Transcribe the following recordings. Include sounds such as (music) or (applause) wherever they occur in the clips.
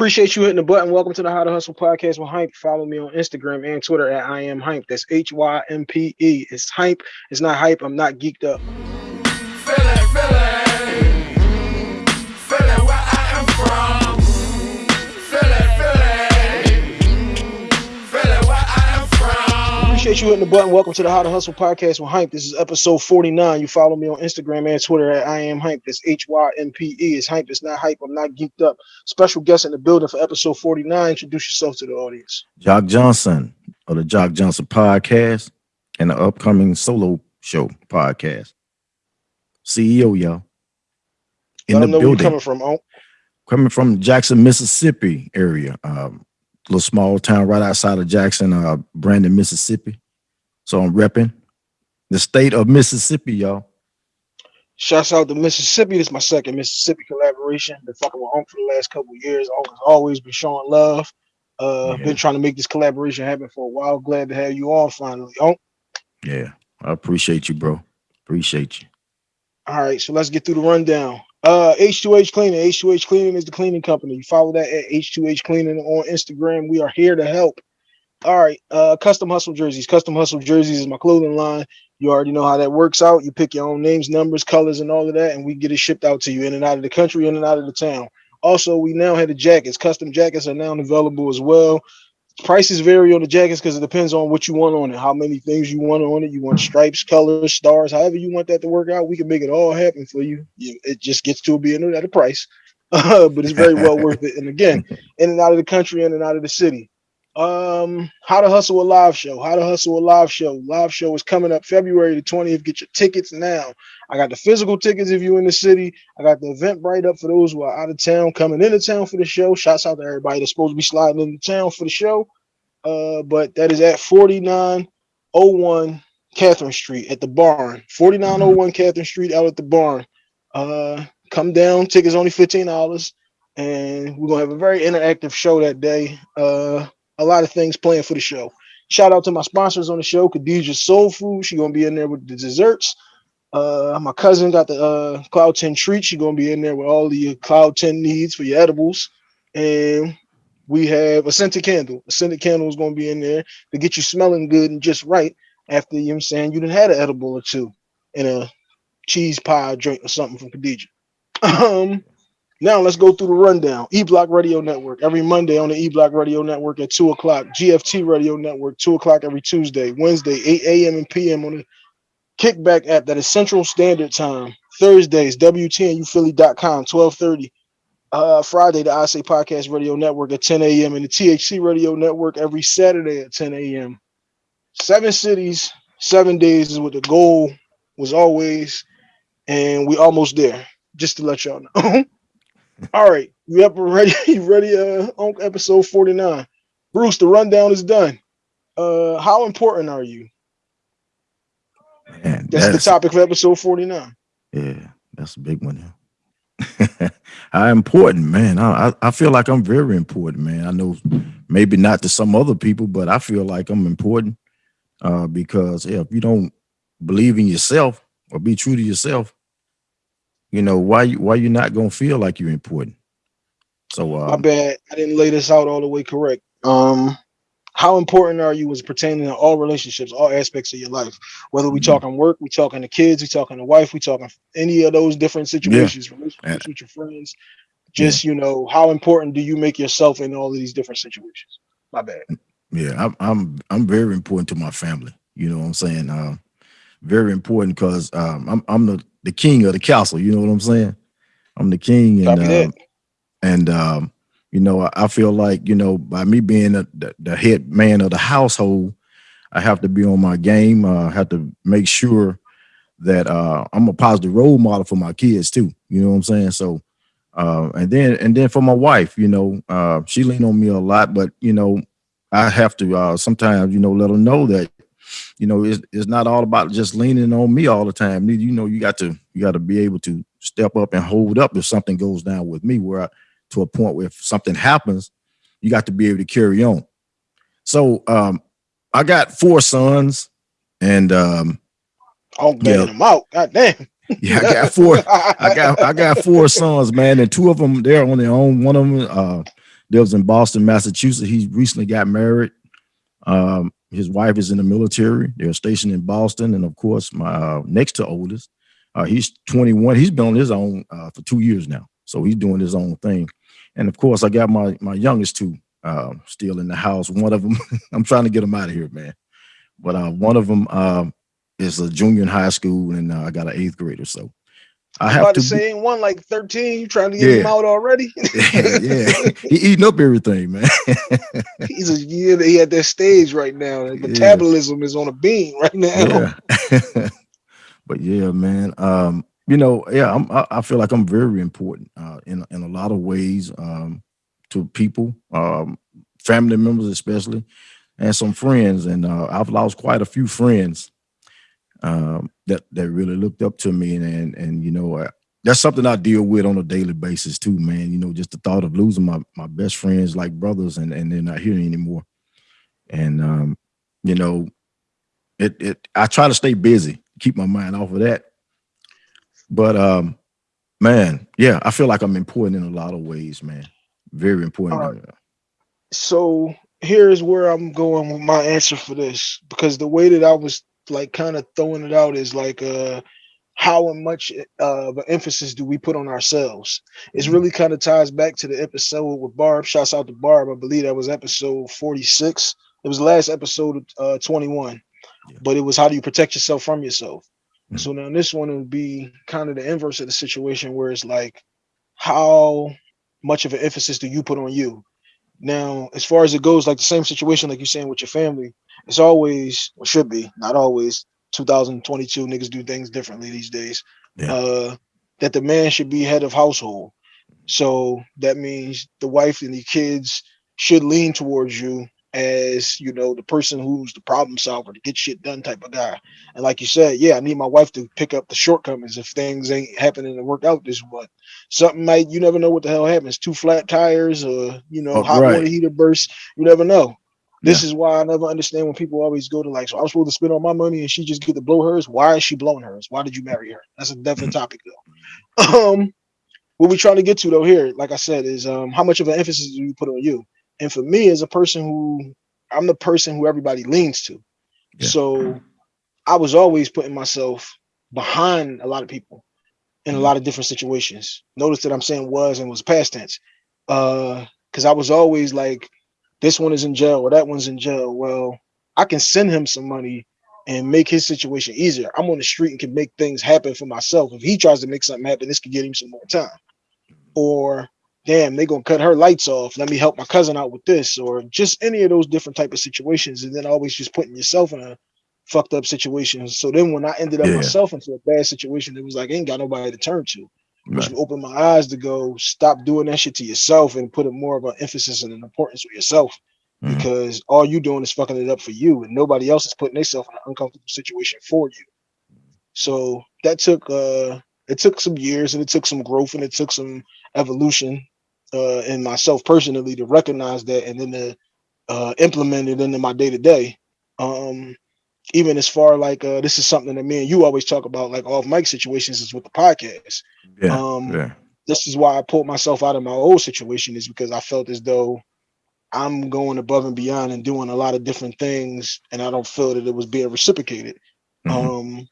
Appreciate you hitting the button. Welcome to the How to Hustle podcast with Hympe. Follow me on Instagram and Twitter at I am Hympe. That's H Y M P E. It's Hympe. It's not hype. I'm not geeked up. Appreciate you hitting the button. Welcome to the How to Hustle podcast with Hympe. This is episode 49. You follow me on Instagram and Twitter at I am Hympe. That's H Y M P E. It's Hympe. It's not hype. I'm not geeked up. Special guest in the building for episode 49. Introduce yourself to the audience. Jock Johnson of the Jock Johnson podcast and the upcoming solo show podcast. CEO, y'all. In Let the building. coming from, oh. Coming from Jackson, Mississippi area. Um, little small town right outside of Jackson, uh, Brandon, Mississippi. So I'm repping the state of Mississippi, y'all. Shouts out to Mississippi. This is my second Mississippi collaboration. Been fucking with Unc for the last couple years. Always, always been showing love. Uh, yeah. been trying to make this collaboration happen for a while. Glad to have you on finally, Unc. Yeah, I appreciate you, bro. Appreciate you. All right, so let's get through the rundown. Uh, H2H Cleaning. H2H Cleaning is the cleaning company. You follow that at H2H Cleaning on Instagram. We are here to help. All right. Uh, custom hustle jerseys. Custom hustle jerseys is my clothing line. You already know how that works out. You pick your own names, numbers, colors, and all of that, and we get it shipped out to you in and out of the country, in and out of the town. Also, we now have the jackets. Custom jackets are now available as well prices vary on the jackets because it depends on what you want on it, how many things you want on it. You want stripes, colors, stars, however you want that to work out. We can make it all happen for you. It just gets to being at a price, (laughs) but it's very well worth it. And again, in and out of the country, in and out of the city. Um, how to hustle a live show. How to hustle a live show. Live show is coming up February the 20th. Get your tickets now. I got the physical tickets if you're in the city. I got the Eventbrite up for those who are out of town, coming into town for the show. Shouts out to everybody that's supposed to be sliding into town for the show. Uh, but that is at 4901 Catherine Street at the barn. 4901 Catherine Street out at the barn. Uh, come down. Tickets only $15. And we're gonna have a very interactive show that day. Uh, a lot of things planned for the show. Shout out to my sponsors on the show, Khadija Soul Food. She's gonna be in there with the desserts. Uh, my cousin got the uh, Cloud 10 treat. She's gonna be in there with all the Cloud 10 needs for your edibles. And we have a scented candle. A scented candle is gonna be in there to get you smelling good and just right after you know I'm saying you done had an edible or two and a cheese pie drink or something from Khadija. (laughs) Um now let's go through the rundown. E Block Radio Network every Monday on the E Block Radio Network at two o'clock. GFT Radio Network two o'clock every Tuesday. Wednesday eight a.m. and p.m. on the Kickback app that is Central Standard Time. Thursdays WTNUphilly.com 1230. Uh, Friday the I Say Podcast Radio Network at 10 a.m. and the THC Radio Network every Saturday at 10 a.m. Seven cities, seven days is what the goal was always, and we almost there. Just to let y'all know. (laughs) (laughs) All right, you up ready? (laughs) You ready? Uh, on episode 49. Bruce, the rundown is done. Uh, how important are you? Man, that's, that's, the topic of episode 49. Yeah, that's a big one. (laughs) How important, man. I, I feel like I'm very important, man. I know maybe not to some other people, but I feel like I'm important uh, because yeah, if you don't believe in yourself or be true to yourself, you know, why you why you not gonna feel like you're important? So uh, my bad. I didn't lay this out all the way correct. Um how important are you as pertaining to all relationships, all aspects of your life? Whether we mm-hmm. talking work, we talking to kids, we talking to wife, we talking any of those different situations, yeah. relationships with your friends. Just yeah. you know, how important do you make yourself in all of these different situations? My bad. Yeah, I'm I'm I'm very important to my family. You know what I'm saying? Uh, very important because um, I'm I'm the the king of the castle. You know what I'm saying? I'm the king, and um, and um, you know, I, I, feel like you know by me being a, the, the head man of the household, I have to be on my game. Uh, I have to make sure that uh, I'm a positive role model for my kids too. You know what I'm saying? So, uh, and then and then for my wife, you know, uh, she lean on me a lot, but you know, I have to uh, sometimes, you know, let her know that you know, it's, it's not all about just leaning on me all the time. You know, you got to you got to be able to step up and hold up if something goes down with me where I, to a point where if something happens, you got to be able to carry on. So um, I got four sons and um oh man, yeah, them out. God damn. (laughs) yeah, I got four. I got I got four sons, man, and two of them they're on their own. One of them uh lives in Boston, Massachusetts. He recently got married. Um, his wife is in the military. They're stationed in Boston, and of course, my uh, next to oldest, uh, he's 21. He's been on his own uh, for two years now, so he's doing his own thing. And of course, I got my my youngest two uh, still in the house. One of them, (laughs) I'm trying to get them out of here, man. But uh, one of them um, is a junior in high school, and uh, I got an eighth grader. So I have to say, one like 13. You trying to get yeah. him out already? (laughs) yeah, he eating up everything, man. (laughs) He's a yeah, he at that stage right now. Yeah. Metabolism is on a beam right now. Yeah. (laughs) but yeah, man. Um, you know, yeah, I'm, I, I feel like I'm very important uh, in in a lot of ways um, to people, um, family members especially, and some friends. And uh, I've lost quite a few friends um, that that really looked up to me, and and, and you know, uh, that's something I deal with on a daily basis too, man. You know, just the thought of losing my my best friends, like brothers, and and they're not here anymore. And um, you know, it it I try to stay busy, keep my mind off of that. But um, man, yeah, I feel like I'm important in a lot of ways, man. Very important. Right. So here's where I'm going with my answer for this because the way that I was like kind of throwing it out is like uh how much uh, of an emphasis do we put on ourselves? It's mm-hmm. really kind of ties back to the episode with Barb. Shouts out to Barb. I believe that was episode 46. It was the last episode of uh, 21, yeah. but it was how do you protect yourself from yourself? Mm-hmm. So now this one would be kind of the inverse of the situation where it's like, how much of an emphasis do you put on you? Now, as far as it goes, like the same situation like you're saying with your family, it's always or should be not always 2022 niggas do things differently these days. Yeah. uh that the man should be head of household. So that means the wife and the kids should lean towards you as you know the person who's the problem solver to get shit done type of guy. And like you said yeah i need my wife to pick up the shortcomings if things ain't happening to work out this one something might you never know what the hell happens. Two flat tires or you know oh, hot right. water heater burst you never know this yeah. is why I never understand when people always go to like, so I'm supposed to spend all my money and she just get to blow hers. Why is she blowing hers? Why did you marry her? That's a definite topic though. Um, what we're trying to get to though here, like I said, is um how much of an emphasis do you put on you? And for me, as a person who I'm the person who everybody leans to. Yeah. So I was always putting myself behind a lot of people in a mm-hmm. lot of different situations. Notice that I'm saying was and was past tense. Uh, because I was always like this one is in jail or that one's in jail. Well, I can send him some money and make his situation easier. I'm on the street and can make things happen for myself. If he tries to make something happen, this could get him some more time. Or damn, they gonna cut her lights off. Let me help my cousin out with this, or just any of those different type of situations, and then always just putting yourself in a fucked up situation. So then when I ended up yeah. myself into a bad situation, it was like I ain't got nobody to turn to which right. opened my eyes to go stop doing that shit to yourself and put more of an emphasis and an importance with yourself mm-hmm. because all you doing is fucking it up for you and nobody else is putting themselves in an uncomfortable situation for you. So that took uh it took some years and it took some growth and it took some evolution uh in myself personally to recognize that and then to uh implement it into my day to day. Um even as far like uh this is something that me and you always talk about like off mic situations is with the podcast yeah, um yeah. this is why i pulled myself out of my old situation is because i felt as though i'm going above and beyond and doing a lot of different things and i don't feel that it was being reciprocated mm-hmm. um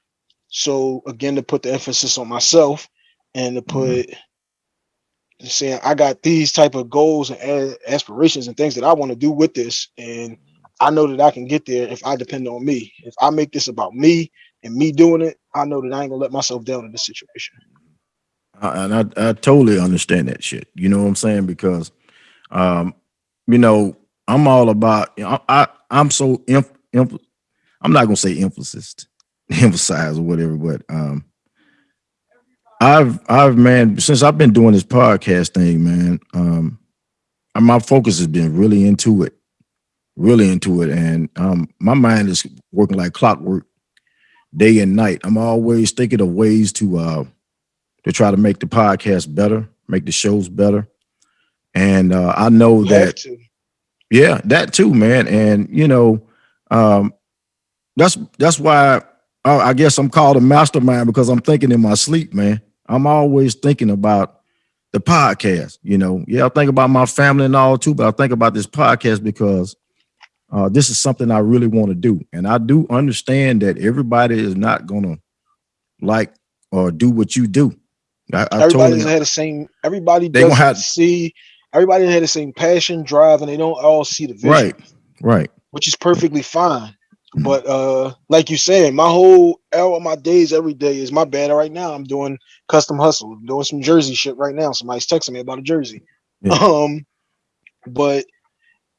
so again to put the emphasis on myself and to mm-hmm. put mm-hmm. saying i got these type of goals and aspirations and things that i want to do with this and I know that I can get there if I depend on me. If I make this about me and me doing it, I know that I ain't gonna let myself down in this situation. and I, I totally understand that shit. You know what I'm saying? Because, um, you know, I'm all about. You know, I I'm so inf, inf, I'm not gonna say emphasis, (laughs) emphasize or whatever, but um, I've I've man since I've been doing this podcast thing, man. Um, my focus has been really into it really into it. And um, my mind is working like clockwork day and night. I'm always thinking of ways to uh, to try to make the podcast better, make the shows better. And uh, I know you that, yeah, that too, man. And you know, um, that's that's why I, I guess I'm called a mastermind because I'm thinking in my sleep, man. I'm always thinking about the podcast. You know, yeah, I think about my family and all too, but I think about this podcast because uh, this is something I really want to do, and I do understand that everybody is not gonna like or do what you do. I, I everybody doesn't have the same. Everybody doesn't have, see. Everybody had the same passion, drive, and they don't all see the vision. Right, right. Which is perfectly fine. Mm-hmm. But uh, like you said, my whole hour, my days every day is my bad. Right now, I'm doing custom hustle, I'm doing some jersey shit right now. Somebody's texting me about a jersey. Yeah. (laughs) Um, but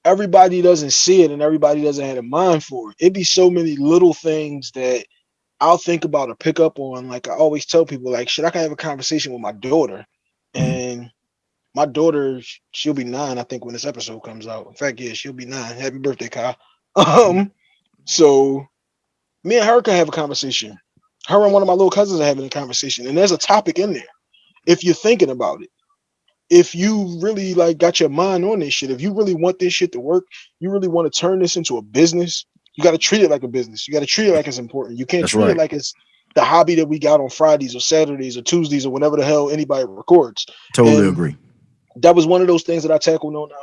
everybody doesn't see it, and everybody doesn't have a mind for it. It'd be so many little things that I'll think about or pick up on. Like I always tell people, like, should I can have a conversation with my daughter, mm-hmm. and my daughter, she'll be nine, I think, when this episode comes out. In fact, yeah, she'll be nine. Happy birthday, Kyle. (laughs) Um, so me and her can have a conversation. Her and one of my little cousins are having a conversation, and there's a topic in there. If you're thinking about it, if you really like got your mind on this shit, if you really want this shit to work, you really want to turn this into a business, you got to treat it like a business. You got to treat it like it's important. You can't That's treat right. it like it's the hobby that we got on Fridays or Saturdays or Tuesdays or whenever the hell anybody records. Totally and agree. That was one of those things that I tackled on uh,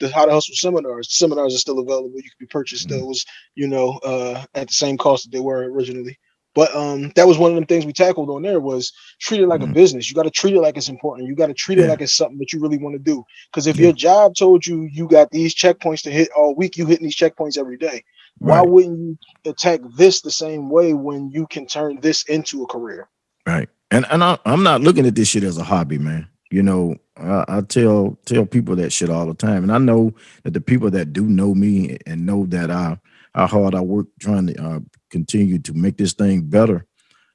the How to Hustle seminars. Seminars are still available. You can be purchased mm-hmm. those, you know, uh, at the same cost that they were originally. But um, that was one of them things we tackled on there was treat it like mm-hmm. a business. You got to treat it like it's important. You got to treat yeah. it like it's something that you really want to do. Because if yeah. your job told you you got these checkpoints to hit all week, you hitting these checkpoints every day. Right. Why wouldn't you attack this the same way when you can turn this into a career? Right. And and I, am not looking at this shit as a hobby, man. You know, I, I, tell tell people that shit all the time, and I know that the people that do know me and know that I how hard I work trying to uh, continue to make this thing better,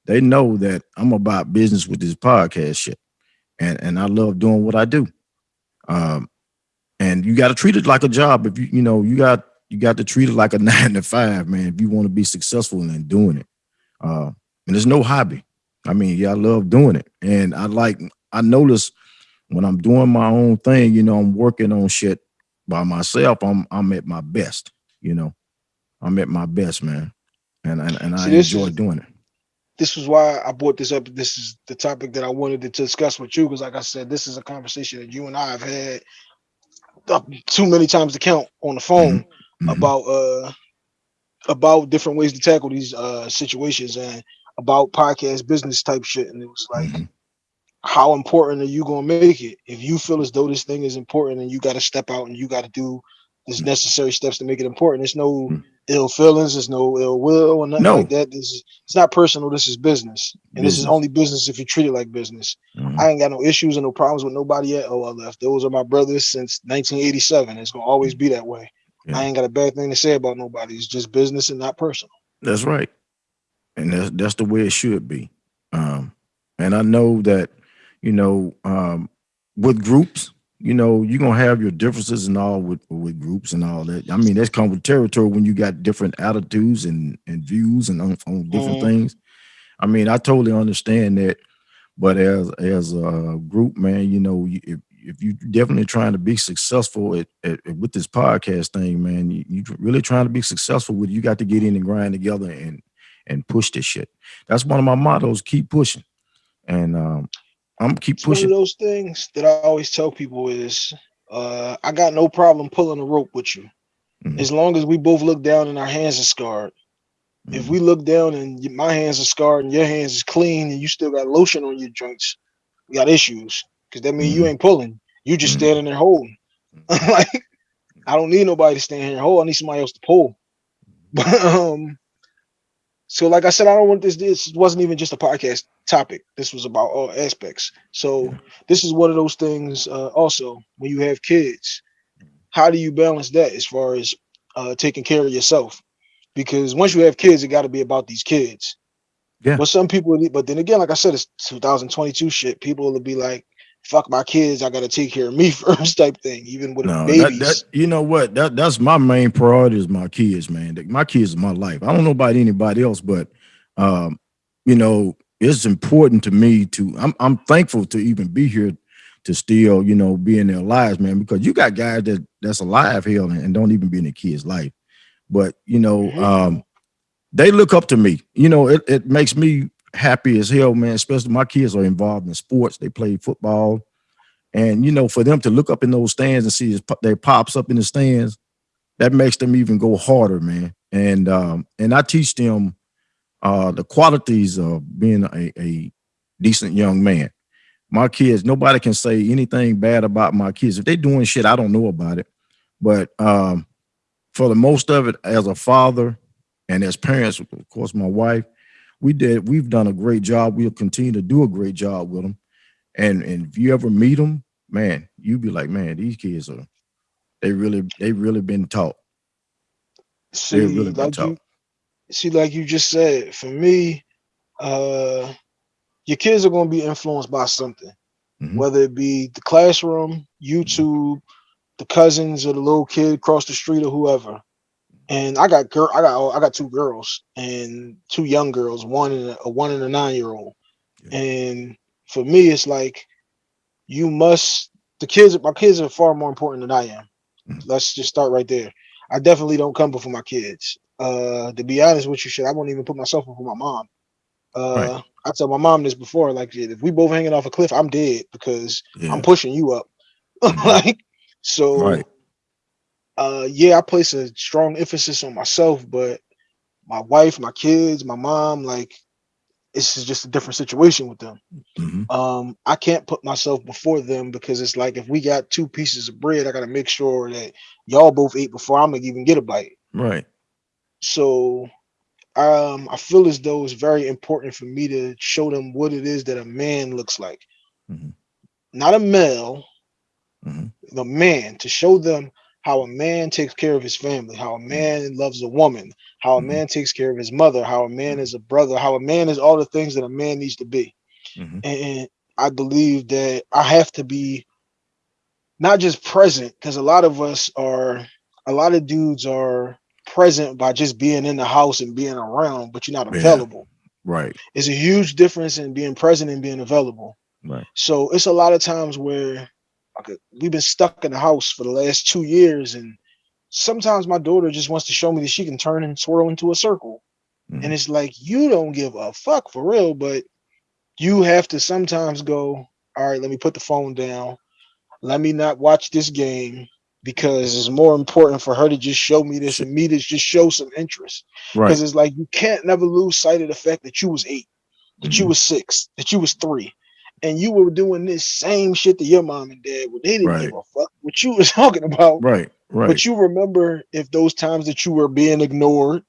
they know that I'm about business with this podcast shit, and and I love doing what I do. Um, and you got to treat it like a job. If you you know you got you got to treat it like a (laughs) nine to five, man. If you want to be successful in doing it, uh, and there's no hobby. I mean, yeah, I love doing it, and I like. I notice when I'm doing my own thing, you know, I'm working on shit by myself. I'm I'm at my best. You know, I'm at my best, man, and and, and I enjoy doing it. This was why I brought this up. This is the topic that I wanted to discuss with you because, like I said, this is a conversation that you and I have had too many times to count on the phone. Mm-hmm mm-hmm. about uh about different ways to tackle these uh situations and about podcast business type shit. And it was like, mm-hmm. how important are you gonna make it? If you feel as though this thing is important and you gotta step out and you gotta do this mm-hmm. necessary steps to make it important. There's no mm-hmm. Ill feelings, there's no ill will or nothing no. like that. This is it's not personal, this is business. And business. this is only business if you treat it like business. Mm-hmm. I ain't got no issues and no problems with nobody at OLF. Those are my brothers since 1987. It's gonna always be that way. Yeah. I ain't got a bad thing to say about nobody. It's just business and not personal. That's right. And that's that's the way it should be. Um, and I know that, you know, um, with groups, you know, you're gonna have your differences and all with with groups and all that. I mean, that's come with territory when you got different attitudes and and views and on, on different mm-hmm. things. I mean, I totally understand that, but as as a group, man, you know, if if you definitely trying to be successful at, at, at, with this podcast thing, man, you, you really trying to be successful with, you got to get in and grind together and and push this shit. That's one of my mottos: keep pushing. And um, I'm keep it's pushing. One of those things that I always tell people is, uh, I got no problem pulling a rope with you, mm-hmm. as long as we both look down and our hands are scarred. Mm-hmm. If we look down and my hands are scarred and your hands is clean and you still got lotion on your joints, we got issues because that means mm-hmm. you ain't pulling. You just mm-hmm. standing there holding. (laughs) Like I don't need nobody to stand here and hold. I need somebody else to pull. But (laughs) um, so like I said, I don't want this. This wasn't even just a podcast topic. This was about all aspects. So this is one of those things. Uh, also, when you have kids, how do you balance that as far as uh, taking care of yourself? Because once you have kids, it got to be about these kids. Yeah. But some people, but then again, like I said, it's 2022 shit. People will be like, fuck my kids, I gotta take care of me (laughs) first type thing, even with no, babies. That, that, you know what? That that's my main priority is my kids, man. My kids are my life. I don't know about anybody else, but um, you know, it's important to me to I'm I'm thankful to even be here to still, you know, be in their lives, man, because you got guys that that's alive here and, and don't even be in their kids' life. But you know, mm-hmm. um, they look up to me. You know, it, it makes me happy as hell, man. Especially my kids are involved in sports. They play football, And you know, for them to look up in those stands and see their pops up in the stands, that makes them even go harder, man. And um, and I teach them uh the qualities of being a, a decent young man. My kids, nobody can say anything bad about my kids. If they're doing shit, I don't know about it. But um, for the most of it, as a father and as parents, of course, my wife, we did, we've done a great job. We'll continue to do a great job with them. And, and if you ever meet them, man, you'd be like, man, these kids are, they really, they really been taught. See, really like taught. you, see, like you just said, for me, uh, your kids are going to be influenced by something, mm -hmm. whether it be the classroom, YouTube, the cousins or the little kid across the street or whoever. And I got girl, I got I got two girls and two young girls, one and a, a one and a nine year old. Yeah. And for me, it's like you must the kids. My kids are far more important than I am. Mm. Let's just start right there. I definitely don't come before my kids. Uh, to be honest with you, shit, I won't even put myself before my mom. Uh, right. I tell my mom this before, like if we both hanging off a cliff, I'm dead because yeah. I'm pushing you up. (laughs) like so, right. Uh, yeah, I place a strong emphasis on myself, but my wife, my kids, my mom, like it's just a different situation with them. Mm -hmm. Um, I can't put myself before them because it's like if we got two pieces of bread, I got to make sure that y'all both ate before I'm gonna even get a bite. Right. So, um, I feel as though it's very important for me to show them what it is that a man looks like. Mm -hmm. Not a male, mm -hmm. the man to show them how a man takes care of his family, how a mm-hmm. man loves a woman, how a mm -hmm. man takes care of his mother, how a man is a brother, how a man is all the things that a man needs to be. Mm -hmm. And I believe that I have to be not just present, because a lot of us are, a lot of dudes are present by just being in the house and being around, but you're not available. Yeah. Right. It's a huge difference in being present and being available. Right. So it's a lot of times where we've been stuck in the house for the last two years and sometimes my daughter just wants to show me that she can turn and swirl into a circle. Mm and it's like you don't give a fuck for real but you have to sometimes go all right let me put the phone down. Let me not watch this game because it's more important for her to just show me this and me to just show some interest. Because right. it's like you can't never lose sight of the fact that you was eight that mm you mm-hmm. was six that you was three and you were doing this same shit to your mom and dad when they didn't right. give a fuck what you was (laughs) talking about. Right, right. But you remember if those times that you were being ignored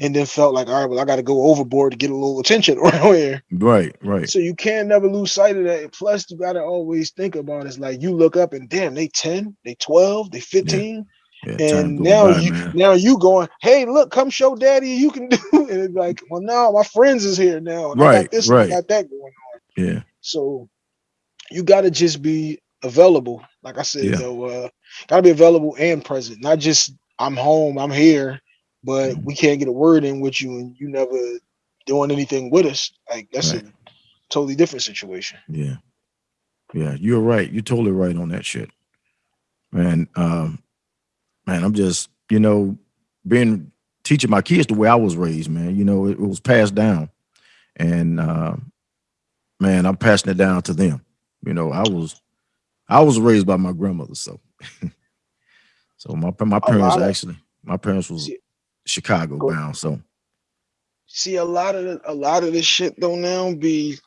and then felt like, all right, well, I got to go overboard to get a little attention (laughs) around here. Right, right. So you can never lose sight of that. Plus, you got to always think about it. it's like you look up and damn, they 10, they 12, they 15. Yeah. Yeah, and now by, you man. now you going, hey, look, come show daddy you can (laughs) do. And it's like, well, now my friends is here now. right, I got this, right. I got that going on. Yeah. So you got to just be available. Like I said, yeah. though, uh, got to be available and present. Not just I'm home, I'm here, but mm-hmm. we can't get a word in with you and you never doing anything with us. Like that's right. a totally different situation. Yeah. Yeah, you're right. You're totally right on that shit. Man, um, man, I'm just, you know, being teaching my kids the way I was raised, man. You know, it, it was passed down. And uh, man, I'm passing it down to them. You know, I was I was raised by my grandmother, so (laughs) so my my parents actually my parents was see, Chicago go, bound. So see a lot of the, a lot of this shit though now be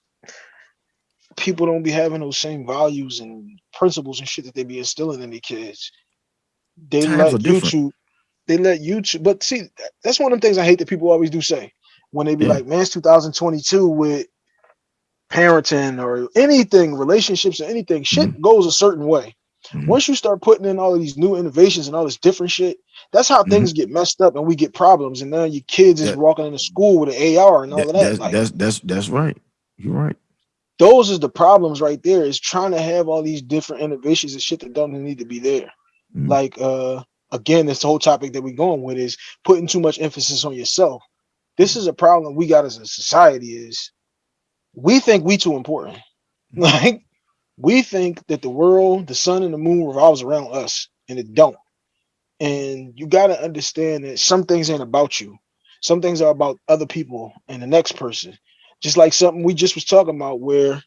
people don't be having those same values and principles and shit that they be instilling in their kids. They Times let YouTube, they let YouTube, but see, that's one of the things I hate that people always do say when they be yeah. like, man, it's 2022 with parenting or anything, relationships or anything, shit mm -hmm. goes a certain way. Mm -hmm. Once you start putting in all of these new innovations and all this different shit, that's how mm -hmm. things get messed up and we get problems. And now your kids is walking into school with an AR and all that, of that. That's, like, that's that's that's right. You're right. Those is the problems right there. Is trying to have all these different innovations and shit that don't need to be there. Mm-hmm. Like uh again, this whole topic that we're going with is putting too much emphasis on yourself. This is a problem we got as a society is we think we too important. Mm-hmm. Like we think that the world, the sun and the moon revolves around us and it don't. And you got to understand that some things ain't about you. Some things are about other people and the next person. Just like something we just was talking about where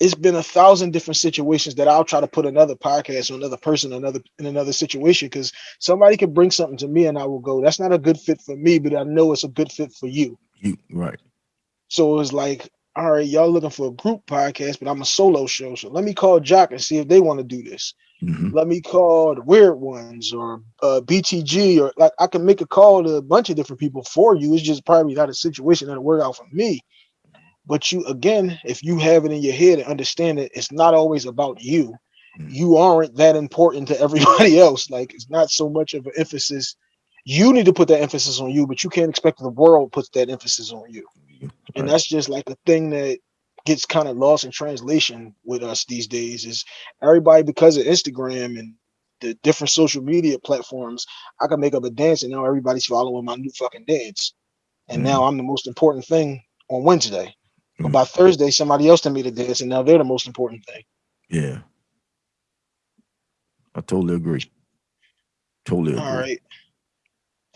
it's been a thousand different situations that I'll try to put another podcast or another person, another in another situation because somebody could bring something to me and I will go, that's not a good fit for me, but I know it's a good fit for you. You right. So it was like, all right, y'all looking for a group podcast, but I'm a solo show. So let me call Jock and see if they want to do this. Mhm. Let me call the Weird Ones or uh, BTG or like I can make a call to a bunch of different people for you. It's just probably not a situation that'll work out for me. But you again, if you have it in your head and understand it, it's not always about you. Mhm. You aren't that important to (laughs) everybody else. Like it's not so much of an emphasis. You need to put that emphasis on you, but you can't expect the world puts that emphasis on you. And Right. that's just like a thing that gets kind of lost in translation with us these days is everybody because of Instagram and the different social media platforms, I can make up a dance and now everybody's following my new fucking dance. And now I'm the most important thing on Wednesday. But Mhm. by Thursday, somebody else done made a dance and now they're the most important thing. Yeah. I totally agree. Totally agree. All right.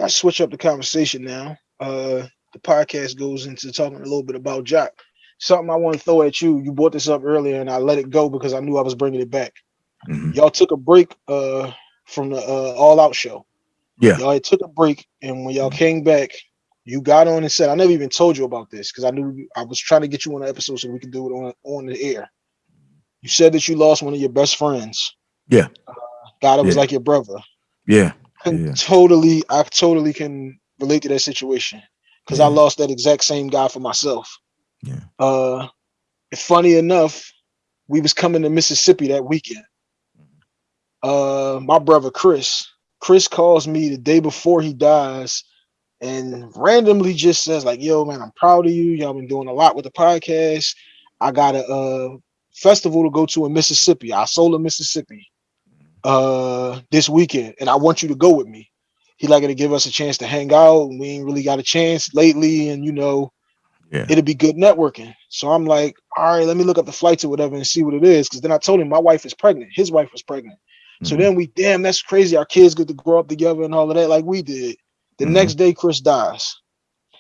I switch up the conversation now. Uh the podcast goes into talking a little bit about Jock. Something I want to throw at you. You brought this up earlier and I let it go because I knew I was bringing it back. Mhm. Y'all took a break uh from the uh, All Out show. Yeah. Y'all took a break and when y'all came back, you got on and said, I never even told you about this because I knew I was trying to get you on the episode so we could do it on on the air. You said that you lost one of your best friends. Yeah. Uh, God, it was like your brother Yeah. Yeah. totally I totally can relate to that situation because I lost that exact same guy for myself. Yeah. Uh funny enough, we was coming to Mississippi that weekend. Uh my brother Chris, Chris calls me the day before he dies and randomly just says like, "Yo man, I'm proud of you. Y'all been doing a lot with the podcast. I got a uh festival to go to in Mississippi, Isola, Mississippi, uh, this weekend, and I want you to go with me. He like to give us a chance to hang out. and We ain't really got a chance lately, and you know, Yeah. it'll be good networking. So I'm like, all right, let me look up the flights or whatever and see what it is. Because then I told him my wife is pregnant. His wife was pregnant. So Mhm. then we, damn, that's crazy. Our kids get to grow up together and all of that, like we did. The Mhm. next day, Chris dies.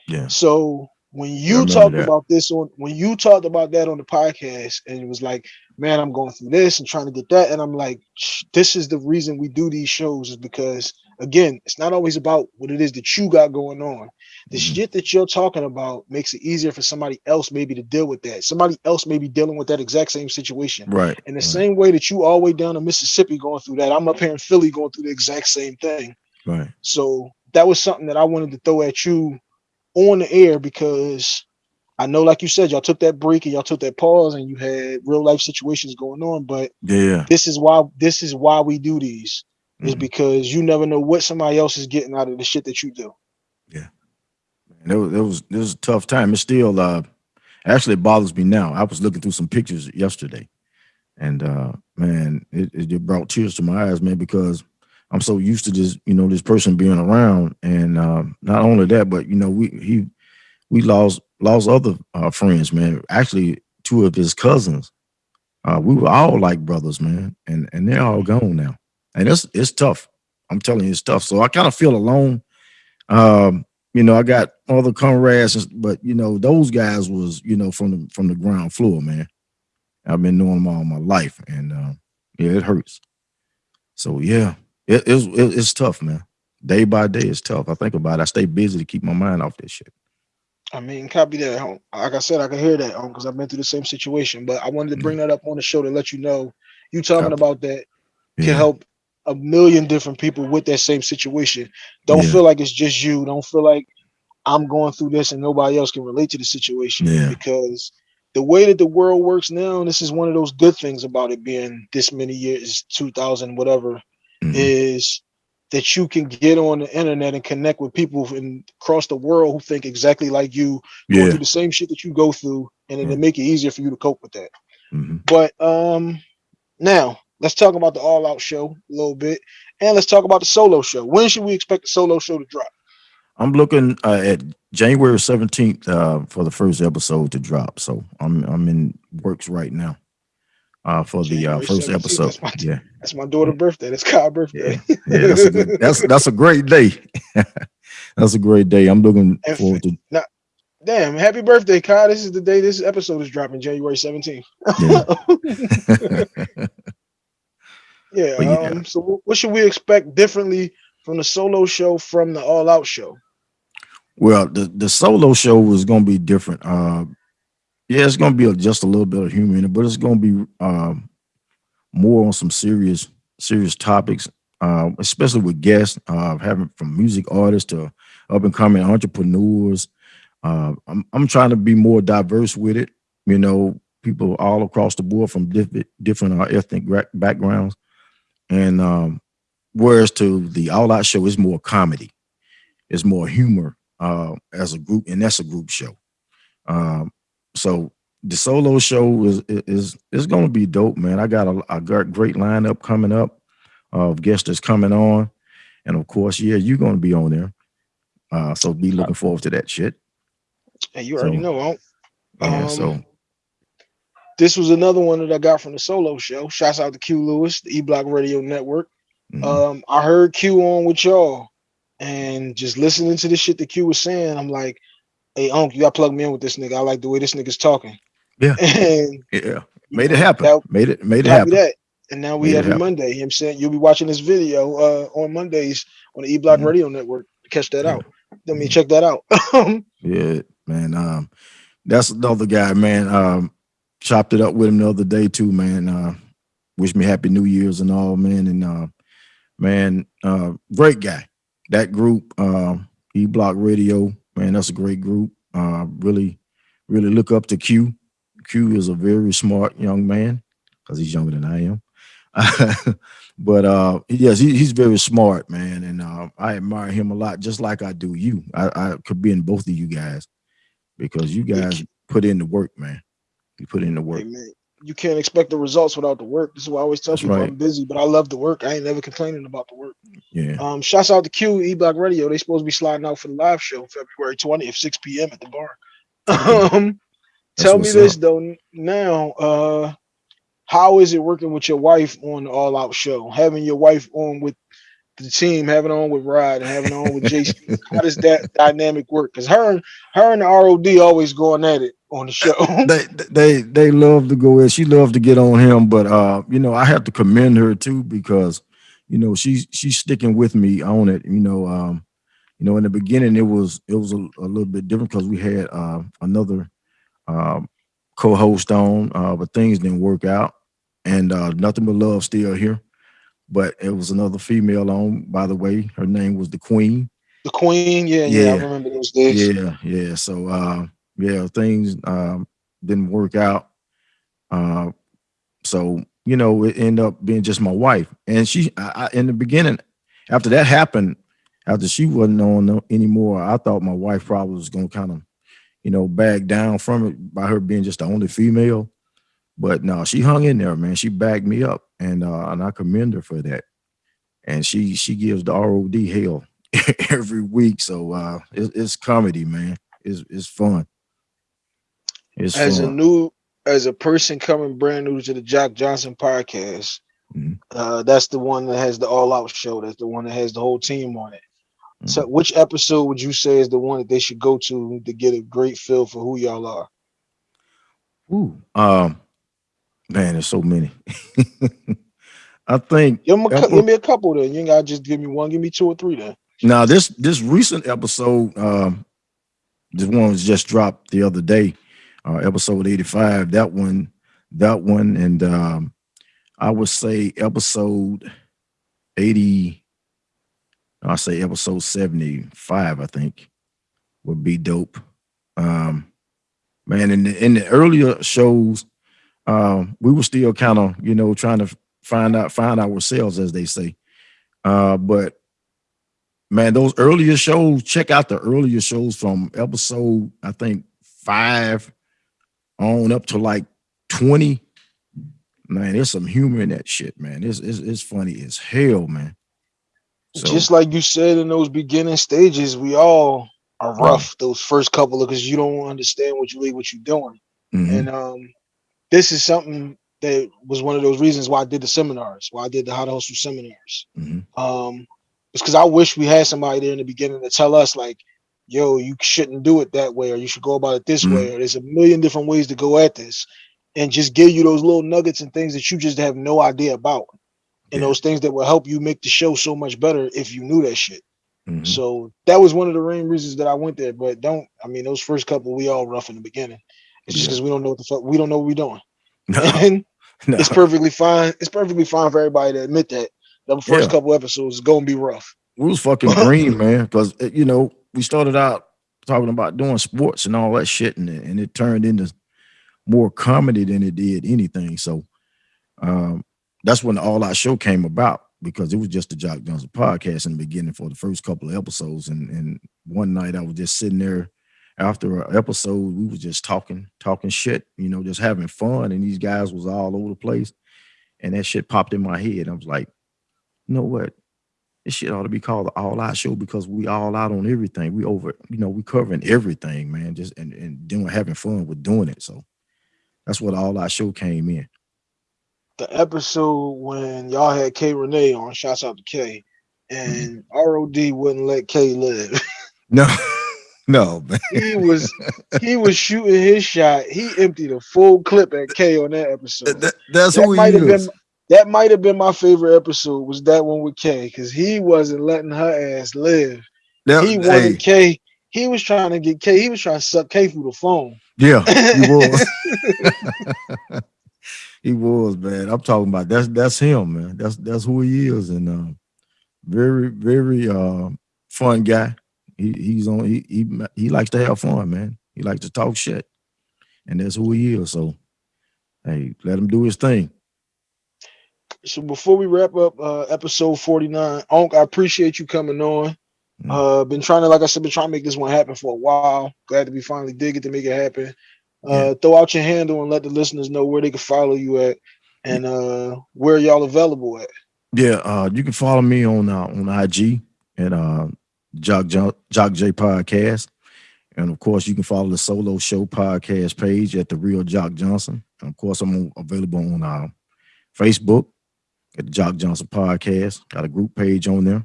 Yeah. So when you talked that. about this on when you talked about that on the podcast and it was like, man, I'm going through this and trying to get that, and I'm like, this is the reason we do these shows is because again, it's not always about what it is that you got going on. The Mhm. shit that you're talking about makes it easier for somebody else maybe to deal with that. Somebody else may be dealing with that exact same situation. Right. In the right. same way that you all the way down to Mississippi going through that, I'm up here in Philly going through the exact same thing. Right. So that was something that I wanted to throw at you on the air because I know, like you said, y'all took that break and y'all took that pause and you had real life situations going on. But Yeah. this is why this is why we do these is Mhm. because you never know what somebody else is getting out of the shit that you do. And it was, it was it was a tough time. It still uh actually it bothers me now. I was looking through some pictures yesterday, and uh man, it, it just brought tears to my eyes, man, because I'm so used to this, you know, this person being around, and uh, not only that, but you know, we he we lost lost other uh, friends, man. Actually, two of his cousins. Uh, we were all like brothers, man, and and they're all gone now, and it's it's tough. I'm telling you, it's tough. So I kind of feel alone. Um, you know, I got other comrades, but you know, those guys was, you know, from the from the ground floor, man. I've been knowing them all my life, and uh, yeah, it hurts. So yeah, it, it's it, it's tough, man. Day by day, it's tough. I think about it. I stay busy to keep my mind off this shit. I mean, copy that. home. Like I said, I can hear that because I've been through the same situation. But I wanted to bring that up on the show to let you know you talking about that can Yeah, help a million different people with that same situation. Don't Yeah. feel like it's just you. Don't feel like I'm going through this and nobody else can relate to the situation. Yeah. Because the way that the world works now, and this is one of those good things about it being this many years, 2000, whatever, Mhm. is that you can get on the internet and connect with people from across the world who think exactly like you, going through the same shit that you go through, and it'll Mm. make it easier for you to cope with that. Mhm. But um now let's talk about the all out show a little bit and let's talk about the solo show. When should we expect the solo show to drop? I'm looking uh, at January 17th uh, for the first episode to drop. So I'm I'm in works right now uh, for the uh, first 17th, episode. that's my- Yeah, That's my daughter's birthday. That's Kyle's birthday. yeah, that's a good, that's that's a great day. (laughs) that's a great day. I'm looking And forward to. Damn, happy birthday, Kai. This is the day this episode is dropping, January 17th. Yeah. (laughs) (laughs) yeah, yeah. um, so what should we expect differently from the solo show from the all out show? Well, the the solo show was gonna be different. Uh, yeah, it's gonna be a, just a little bit of humor in it, but it's gonna be um, more on some serious serious topics, uh, especially with guests, uh, having from music artists to up and coming entrepreneurs. Uh, I'm I'm trying to be more diverse with it. You know, people all across the board from different different uh, ethnic backgrounds, and um, whereas to the all out show is more comedy, it's more humor uh, as a group, and that's a group show. Um, so the solo show is is is going to be dope, man. I got a, a great lineup coming up of guests that's coming on, and of course, yeah, you're going to be on there. Uh, so be looking forward to that shit. And you already So- know, Unc. Yeah, Um, so this was another one that I got from the solo show. Shouts out to Q Lewis, the E Block Radio Network. mhm. Um, I heard Q on with y'all, and just listening to the shit that Q was saying, I'm like, "Hey, Unc, you got to plug me in with this nigga. I like the way this nigga's talking." Yeah. (laughs) and yeah, made it happen. that- made it made it happen. that. And now we Made every. Monday. Him saying you'll be watching this video uh, on Mondays on the E Block Mhm. Radio Network. Catch that Yeah. out. Let me Mhm. check that out. (laughs) Yeah, man. Um, that's another guy, man. Um, chopped it up with him the other day too, man. Uh, wish me happy New Year's and all, man. And uh, man, uh, great guy. That group, um, E Block Radio, man, that's a great group. Uh, really, really look up to Q. Q is a very smart young man because he's younger than I am. (laughs) but uh, yes, he, he's very smart, man, and uh, I admire him a lot, just like I do you. I, I could be in both of you guys because you guys put in the work, man. You put in the work. Man, you can't expect the results without the work. This is why I always tell That's people right. I'm busy, but I love the work. I ain't never complaining about the work. Yeah. Um, shouts out to Q E Block Radio. They supposed to be sliding out for the live show February 20th, 6 p.m. at the bar. Um, That's tell me this up. though now. Uh, how is it working with your wife on the All Out show? Having your wife on with the team, having on with Rod, and having on with JC. how does that dynamic work? Because her, and her and the ROD always going at it on the show. (laughs) they they they love to go in. She loved to get on him, but uh, you know, I have to commend her too because you know she's she's sticking with me on it. You know, um, you know, in the beginning it was it was a, a little bit different because we had uh, another um, co-host on, uh, but things didn't work out, and uh, nothing but love still here. But it was another female on, by the way. Her name was the Queen. the Queen, yeah, yeah, I remember those days. Yeah, yeah. So uh yeah, things um didn't work out. Uh so you know, it ended up being just my wife. And she I, I in the beginning, after that happened, after she wasn't on anymore, I thought my wife probably was gonna kind of, you know, back down from it by her being just the only female. But no, she hung in there, man. She backed me up, and uh, and I commend her for that. And she she gives the ROD hell (laughs) every week. So uh it, it's comedy, man. It's it's fun. It's as a new as a person coming brand new to the Jock Johnson podcast, Mhm. uh, that's the one that has the all out show. That's the one that has the whole team on it. So, Mm-hmm. which episode would you say is the one that they should go to to get a great feel for who y'all are? Ooh, um, man, there's so many. (laughs) I think Give, 'em a cou- Epi- give me a couple then. You ain't gotta just give me one. Give me two or three then. now this this recent episode, um, this one was just dropped the other day, uh, episode 85. That one, that one, and um, I would say episode 80. I say episode 75, I think, would be dope. Um, man, in the in the earlier shows, um, we were still kind of, you know, trying to find out, find ourselves, as they say. Uh, but man, those earlier shows, check out the earlier shows from episode, I think five on up to like 20. Man, there's some humor in that shit, man. It's it's, it's funny as hell, man. So, Just like you said in those beginning stages, we all are rough those first couple of because you don't understand what you what you're doing. mhm, And um, this is something that was one of those reasons why I did the seminars, why I did the how to hustle seminars. mhm. Um, it's because I wish we had somebody there in the beginning to tell us like, yo, you shouldn't do it that way, or you should go about it this mm -hmm. way, or there's a million different ways to go at this, and just give you those little nuggets and things that you just have no idea about, and yeah. those things that will help you make the show so much better if you knew that shit. Mm -hmm. So that was one of the main reasons that I went there. But don't, I mean, those first couple we all rough in the beginning. It's just because we don't know what the fuck we don't know what we're doing. No. (laughs) And (laughs) no. it's perfectly fine. It's perfectly fine for everybody to admit that the first yeah. couple episodes is gonna be rough. We was fucking (laughs) green, man, because eh, you know we started out talking about doing sports and all that shit, and it, and it turned into more comedy than it did anything. So um, that's when the All Out Show came about because it was just the Jock Johnson podcast in the beginning for the first couple of episodes. And, and one night I was just sitting there after an episode, we was just talking, talking shit, you know, just having fun. And these guys was all over the place. And that shit popped in my head. I was like, you know what? This shit ought to be called the All Out Show because we all out on everything. We over, you know, we covering everything, man. Just and and doing having fun with doing it. So that's what All Out Show came in. The episode when y'all had K Renee on, shouts out to K, and mm -hmm. ROD wouldn't let K live. (laughs) No. No, man. he was he was shooting his shot. He emptied a full clip at K on that episode. That, that's that who might have been that might have been my favorite episode was that one with K because he wasn't letting her ass live. That, he wanted hey. K. He was trying to get K. He was trying to suck K through the phone. Yeah, he (laughs) was. (laughs) he was, man. I'm talking about that's that's him, man. That's that's who he is, and uh, very very uh, fun guy. He he's on he he he likes to have fun, man. He likes to talk shit. And that's who he is. So hey, let him do his thing. So before we wrap up uh episode 49, Onk, I appreciate you coming on. Mm. Uh been trying to, like I said, been trying to make this one happen for a while. Glad to be finally get to make it happen. Uh yeah. throw out your handle and let the listeners know where they can follow you at and uh where y'all available at. Yeah, uh you can follow me on uh on IG and uh Jock, Jock, Jock J Podcast. And of course, you can follow the Solo Show podcast page at the Real Jock Johnson. And of course, I'm available on uh, Facebook at the Jock Johnson Podcast. Got a group page on there,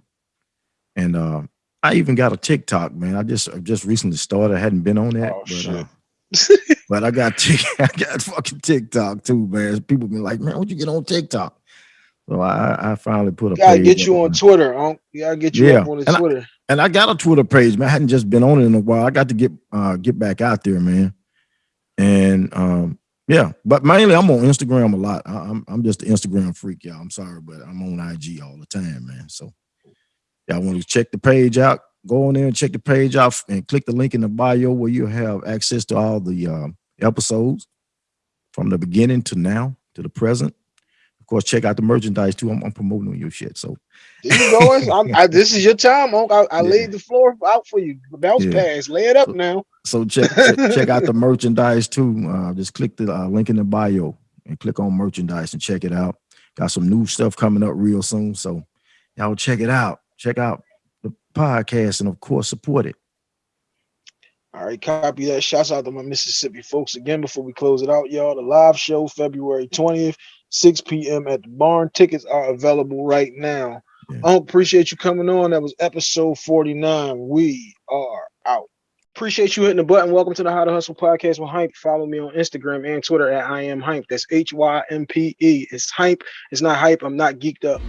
and uh, I even got a TikTok. Man, I just I just recently started. I hadn't been on that, oh, but uh, but I got (laughs) I got fucking TikTok too, man. People been like, man, what you get on TikTok? So I, I finally put a. Gotta get you on Twitter. Huh? You gotta get you yeah. on the Twitter. I, and I got a Twitter page, man. I hadn't just been on it in a while. I got to get uh get back out there, man. And um, yeah, but mainly I'm on Instagram a lot. I, am I'm, I'm just an Instagram freak, y'all. I'm sorry, but I'm on IG all the time, man. So y'all want to check the page out, go on there and check the page out and click the link in the bio where you have access to all the uh, episodes from the beginning to now to the present course, check out the merchandise too. I'm, I'm promoting your shit. So there you go. (laughs) I, this is your time, I, I yeah. laid the floor out for you. Bounce yeah. pass, lay it up so, now. So check, check, check out the (laughs) merchandise too. Uh, just click the uh, link in the bio and click on merchandise and check it out. Got some new stuff coming up real soon. So y'all check it out. Check out the podcast and of course support it. All right, copy that. Shouts out to my Mississippi folks again before we close it out, y'all. The live show February 20th. 6 p.m. at the barn. Tickets are available right now. Yeah. I appreciate you coming on. That was episode 49. We are out. Appreciate you hitting the button. Welcome to the How to Hustle podcast with Hympe. Follow me on Instagram and Twitter at I am Hympe. That's H Y M P E. It's Hympe. It's not hype. I'm not geeked up.